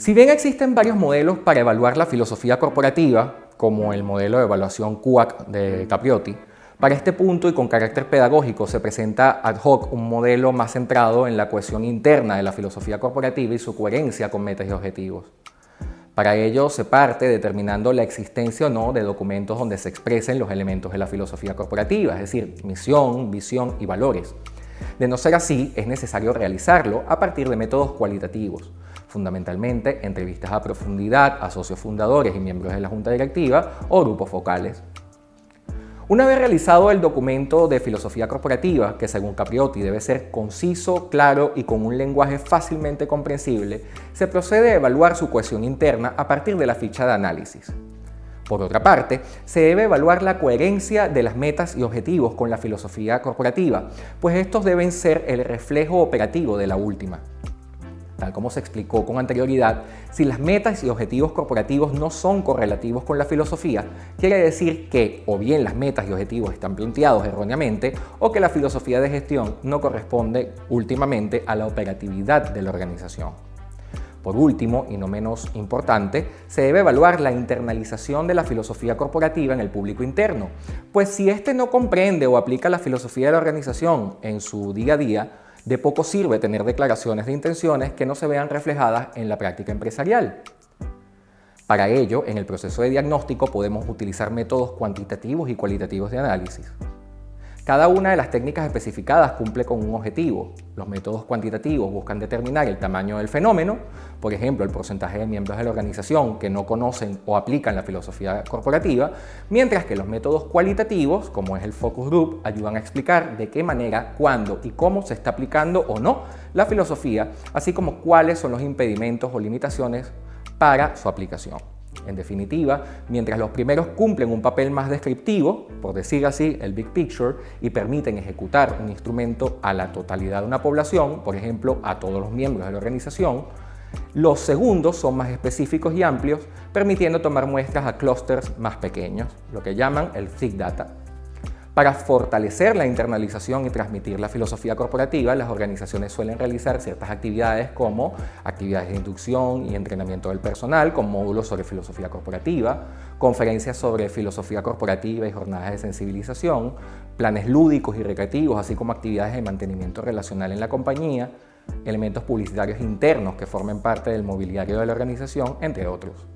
Si bien existen varios modelos para evaluar la filosofía corporativa, como el modelo de evaluación QUAC de Capriotti, para este punto y con carácter pedagógico se presenta ad hoc un modelo más centrado en la cohesión interna de la filosofía corporativa y su coherencia con metas y objetivos. Para ello se parte determinando la existencia o no de documentos donde se expresen los elementos de la filosofía corporativa, es decir, misión, visión y valores. De no ser así, es necesario realizarlo a partir de métodos cualitativos, fundamentalmente entrevistas a profundidad a socios fundadores y miembros de la junta directiva o grupos focales. Una vez realizado el documento de filosofía corporativa, que según Capriotti debe ser conciso, claro y con un lenguaje fácilmente comprensible, se procede a evaluar su cohesión interna a partir de la ficha de análisis. Por otra parte, se debe evaluar la coherencia de las metas y objetivos con la filosofía corporativa, pues estos deben ser el reflejo operativo de la última. Tal como se explicó con anterioridad, si las metas y objetivos corporativos no son correlativos con la filosofía, quiere decir que o bien las metas y objetivos están planteados erróneamente o que la filosofía de gestión no corresponde últimamente a la operatividad de la organización. Por último, y no menos importante, se debe evaluar la internalización de la filosofía corporativa en el público interno, pues si éste no comprende o aplica la filosofía de la organización en su día a día, de poco sirve tener declaraciones de intenciones que no se vean reflejadas en la práctica empresarial. Para ello, en el proceso de diagnóstico podemos utilizar métodos cuantitativos y cualitativos de análisis. Cada una de las técnicas especificadas cumple con un objetivo. Los métodos cuantitativos buscan determinar el tamaño del fenómeno, por ejemplo, el porcentaje de miembros de la organización que no conocen o aplican la filosofía corporativa, mientras que los métodos cualitativos, como es el focus group, ayudan a explicar de qué manera, cuándo y cómo se está aplicando o no la filosofía, así como cuáles son los impedimentos o limitaciones para su aplicación. En definitiva, mientras los primeros cumplen un papel más descriptivo, por decir así, el big picture, y permiten ejecutar un instrumento a la totalidad de una población, por ejemplo, a todos los miembros de la organización, los segundos son más específicos y amplios, permitiendo tomar muestras a clústeres más pequeños, lo que llaman el thick data. Para fortalecer la internalización y transmitir la filosofía corporativa, las organizaciones suelen realizar ciertas actividades como actividades de inducción y entrenamiento del personal con módulos sobre filosofía corporativa, conferencias sobre filosofía corporativa y jornadas de sensibilización, planes lúdicos y recreativos, así como actividades de mantenimiento relacional en la compañía, elementos publicitarios internos que formen parte del mobiliario de la organización, entre otros.